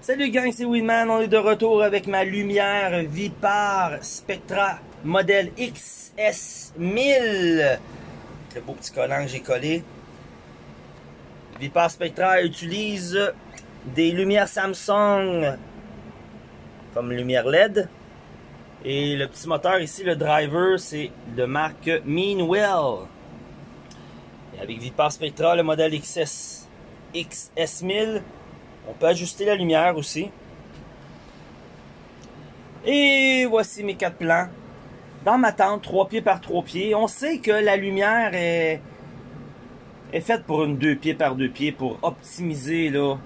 Salut gang, c'est Winman, on est de retour avec ma lumière Vipar Spectra modèle XS1000. Le beau petit collant que j'ai collé. Vipar Spectra utilise des lumières Samsung comme lumière LED. Et le petit moteur ici, le driver, c'est de marque Meanwell. Et avec Vipar Spectra, le modèle XS, XS1000, on peut ajuster la lumière aussi. Et voici mes quatre plans. Dans ma tente, 3 pieds par 3 pieds. On sait que la lumière est, faite pour une 2 pieds par 2 pieds pour optimiser là,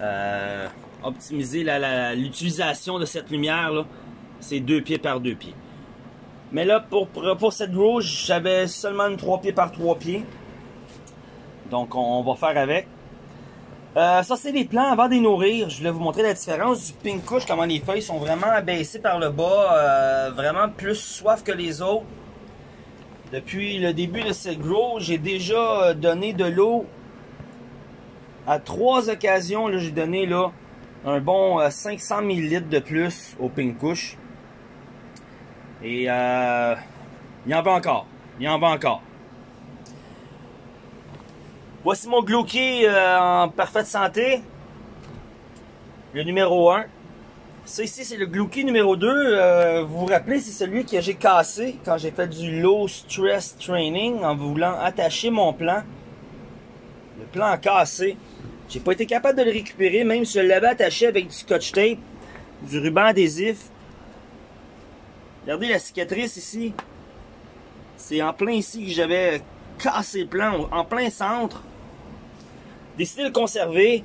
euh, optimiser l'utilisation de cette lumière. C'est 2 pieds par 2 pieds. Mais là, pour, cette grow, j'avais seulement une 3 pieds par 3 pieds. Donc, on va faire avec. Euh, ça, c'est les plants avant de les nourrir. Je voulais vous montrer la différence du pink couche, comment les feuilles sont vraiment abaissées par le bas, euh, vraiment plus soif que les autres. Depuis le début de cette grow, j'ai déjà euh, donné de l'eau à trois occasions. J'ai donné là un bon 500 ml de plus au pink couche. Et il y en va encore. Il y en va encore. Voici mon Glouki euh, en parfaite santé. Le numéro 1. Ça ici, c'est le Glouki numéro 2. Euh, vous vous rappelez, c'est celui que j'ai cassé quand j'ai fait du low stress training en voulant attacher mon plan. Le plan cassé. J'ai pas été capable de le récupérer, même si je l'avais attaché avec du scotch tape, du ruban adhésif. Regardez la cicatrice ici. C'est en plein ici que j'avais cassé le plan, en plein centre décidé de le conserver.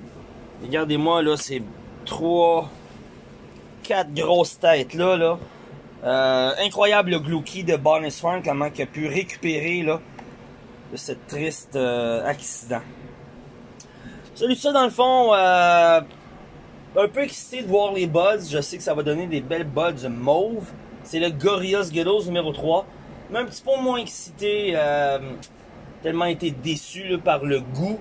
Regardez-moi, là, c'est trois, quatre grosses têtes, là, là. Euh, incroyable le Glouki de Barney Swan, comment il a pu récupérer, là, de ce triste euh, accident. Celui ça, dans le fond, euh, un peu excité de voir les buds. Je sais que ça va donner des belles buds mauve. C'est le Gorillaz Ghettos numéro 3. Mais un petit peu moins excité, tellement été déçu par le goût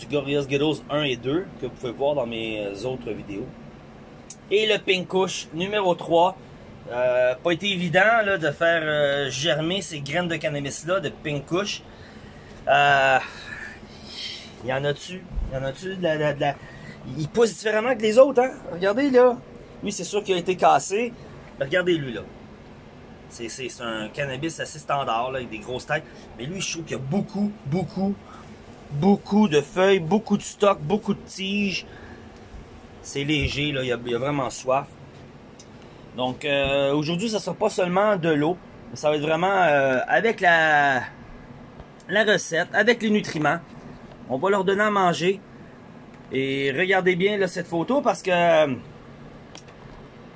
du Gorillaz Ghettos 1 et 2 que vous pouvez voir dans mes euh, autres vidéos. Et le Pink numéro 3. Euh, pas été évident là, de faire euh, germer ces graines de cannabis là, de Pink Kush. Euh, il y en a-tu? Il y en a-tu de la, Il pousse différemment que les autres, hein? Regardez là. Lui, c'est sûr qu'il a été cassé. regardez lui là. C'est un cannabis assez standard avec des grosses têtes. Mais lui, je trouve qu'il y a beaucoup, beaucoup, beaucoup de feuilles, beaucoup de stock, beaucoup de tiges. C'est léger, là, il y, a, vraiment soif. Donc euh, aujourd'hui, ça sera pas seulement de l'eau, ça va être vraiment euh, avec la, recette, avec les nutriments. On va leur donner à manger. Et regardez bien cette photo parce que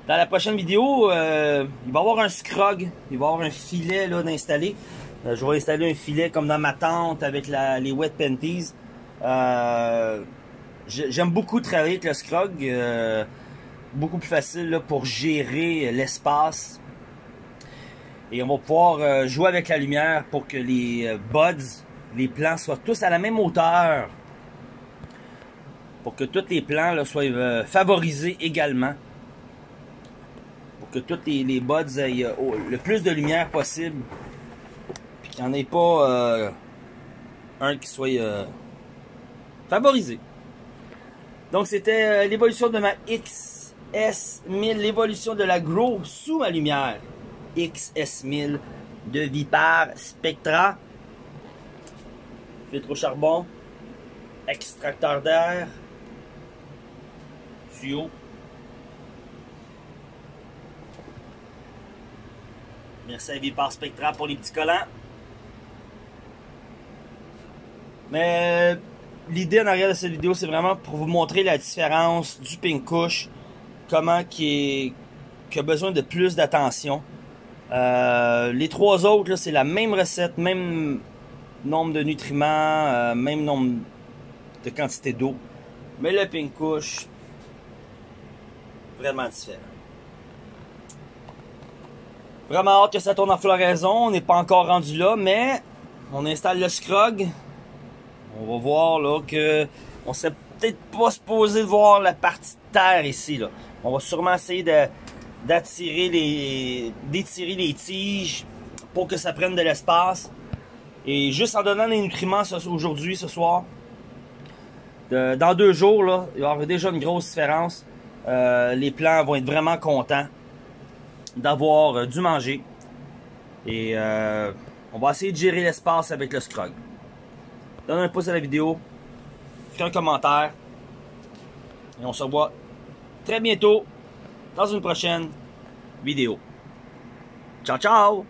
dans la prochaine vidéo, euh, il va y avoir un scrog, il va y avoir un filet d'installer. Euh, je vais installer un filet comme dans ma tente avec les wet panties. Euh, j'aime beaucoup travailler avec le scrog. Euh, beaucoup plus facile pour gérer l'espace. Et on va pouvoir jouer avec la lumière pour que les buds, les plants soient tous à la même hauteur. Pour que tous les plants soient favorisés également. Pour que tous les buds aient le plus de lumière possible qu'il n'y en ait pas euh, un qui soit euh, favorisé. Donc c'était euh, l'évolution de ma XS1000, l'évolution de la Grow sous ma lumière. XS1000 de Vipar Spectra. Filtre au charbon, extracteur d'air, tuyau. Merci à Vipar Spectra pour les petits collants. Mais l'idée en arrière de cette vidéo, c'est vraiment pour vous montrer la différence du Pink Kush, comment qui, a besoin de plus d'attention. Euh, les trois autres, c'est la même recette, même nombre de nutriments, euh, même nombre de quantité d'eau. Mais le Pink Kush, vraiment différent. Vraiment hâte que ça tourne en floraison. On n'est pas encore rendu là, mais on installe le scrog on va voir là que on serait peut-être pas supposé de voir la partie de terre ici. Là. On va sûrement essayer de d'attirer les d'étirer les tiges pour que ça prenne de l'espace. Et juste en donnant les nutriments aujourd'hui, ce soir, dans deux jours, là, il y avoir déjà une grosse différence. Euh, les plants vont être vraiment contents d'avoir euh, du manger. Et euh, on va essayer de gérer l'espace avec le scrog. Donne un pouce à la vidéo, fais un commentaire. Et on se revoit très bientôt dans une prochaine vidéo. Ciao, ciao!